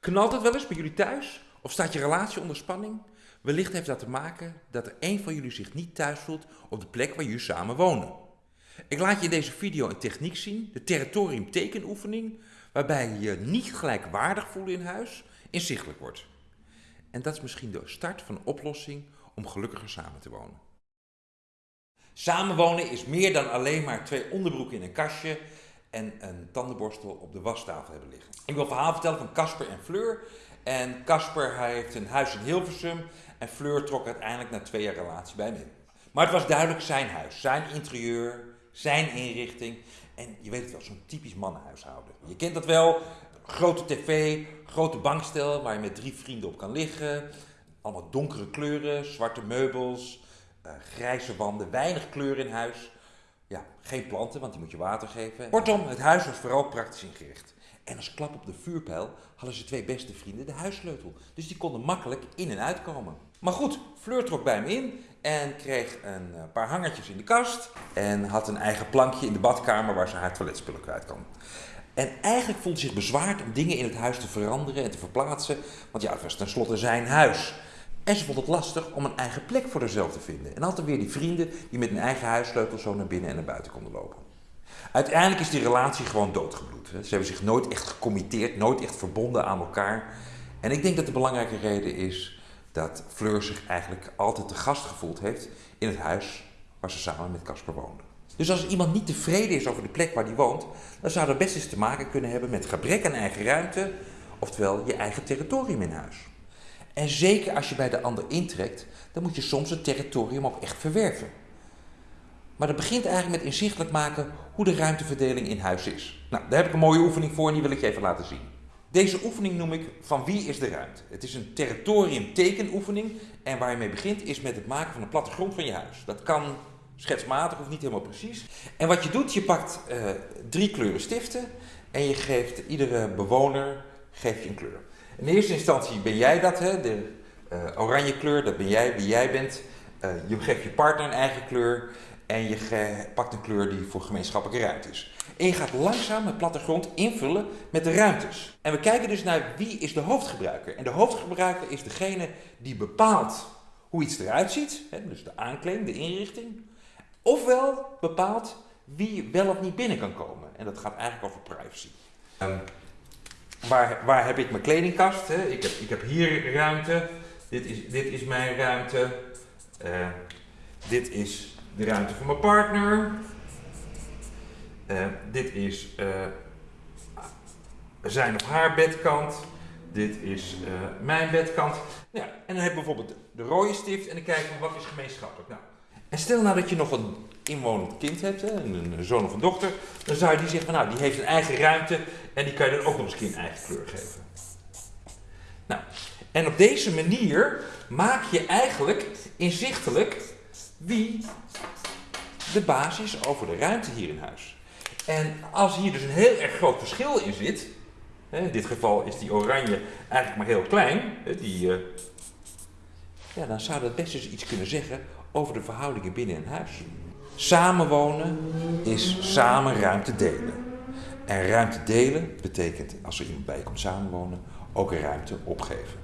Knalt het wel eens bij jullie thuis? Of staat je relatie onder spanning? Wellicht heeft dat te maken dat er een van jullie zich niet thuis voelt op de plek waar jullie samen wonen. Ik laat je in deze video een techniek zien, de territorium tekenoefening, waarbij je je niet gelijkwaardig voelen in huis inzichtelijk wordt. En dat is misschien de start van een oplossing om gelukkiger samen te wonen. Samenwonen is meer dan alleen maar twee onderbroeken in een kastje en een tandenborstel op de wastafel hebben liggen. Ik wil een verhaal vertellen van Casper en Fleur. En Casper heeft een huis in Hilversum en Fleur trok uiteindelijk na twee jaar relatie bij hem in. Maar het was duidelijk zijn huis, zijn interieur, zijn inrichting. En je weet het wel, zo'n typisch mannenhuishouden. Je kent dat wel, grote tv, grote bankstel waar je met drie vrienden op kan liggen. Allemaal donkere kleuren, zwarte meubels, uh, grijze wanden, weinig kleur in huis. Ja, geen planten, want die moet je water geven. Kortom, het huis was vooral praktisch ingericht. En als klap op de vuurpijl hadden ze twee beste vrienden de huissleutel. Dus die konden makkelijk in en uitkomen. Maar goed, Fleur trok bij hem in en kreeg een eh, paar hangertjes in de kast. En had een eigen plankje in de badkamer waar ze haar toiletspullen kwijt kan. En eigenlijk voelde ze zich bezwaard om dingen in het huis te veranderen en te verplaatsen. Want ja, het was tenslotte zijn huis. En ze vond het lastig om een eigen plek voor zichzelf te vinden. En had er weer die vrienden die met een eigen huissleutel zo naar binnen en naar buiten konden lopen. Uiteindelijk is die relatie gewoon doodgebloed. Ze hebben zich nooit echt gecommitteerd, nooit echt verbonden aan elkaar. En ik denk dat de belangrijke reden is dat Fleur zich eigenlijk altijd te gast gevoeld heeft in het huis waar ze samen met Casper woonde. Dus als iemand niet tevreden is over de plek waar hij woont, dan zou dat best eens te maken kunnen hebben met gebrek aan eigen ruimte, oftewel je eigen territorium in huis. En zeker als je bij de ander intrekt, dan moet je soms het territorium ook echt verwerven. Maar dat begint eigenlijk met inzichtelijk maken hoe de ruimteverdeling in huis is. Nou, daar heb ik een mooie oefening voor en die wil ik je even laten zien. Deze oefening noem ik van wie is de ruimte. Het is een territorium tekenoefening en waar je mee begint is met het maken van een plattegrond van je huis. Dat kan schetsmatig of niet helemaal precies. En wat je doet, je pakt uh, drie kleuren stiften en je geeft iedere bewoner je een kleur. In eerste instantie ben jij dat, hè? de uh, oranje kleur, dat ben jij, wie jij bent. Uh, je geeft je partner een eigen kleur en je pakt een kleur die voor gemeenschappelijke ruimte is. En je gaat langzaam het plattegrond invullen met de ruimtes. En we kijken dus naar wie is de hoofdgebruiker. En de hoofdgebruiker is degene die bepaalt hoe iets eruit ziet, hè, dus de aankleding, de inrichting. Ofwel bepaalt wie wel of niet binnen kan komen. En dat gaat eigenlijk over privacy. Um, waar, waar heb ik mijn kledingkast? Hè? Ik, heb, ik heb hier ruimte. Dit is, dit is mijn ruimte. Uh, dit is de ruimte voor mijn partner. Uh, dit is uh, zijn of haar bedkant. Dit is mijn bedkant. Ja, en dan heb ik bijvoorbeeld de rode stift en dan kijk ik wat is gemeenschappelijk. Nou, en stel nou dat je nog een inwonend kind hebt, een, zoon of een dochter, dan zou je die zeggen nou, die heeft een eigen ruimte en die kan je dan ook nog eens een eigen kleur geven. Nou, en op deze manier maak je eigenlijk inzichtelijk wie de basis over de ruimte hier in huis. En als hier dus een heel erg groot verschil in zit, in dit geval is die oranje eigenlijk maar heel klein, die, uh, ja, dan zou dat best eens iets kunnen zeggen over de verhoudingen binnen een huis. Samenwonen is samen ruimte delen. En ruimte delen betekent, als er iemand bij komt samenwonen, ook ruimte opgeven.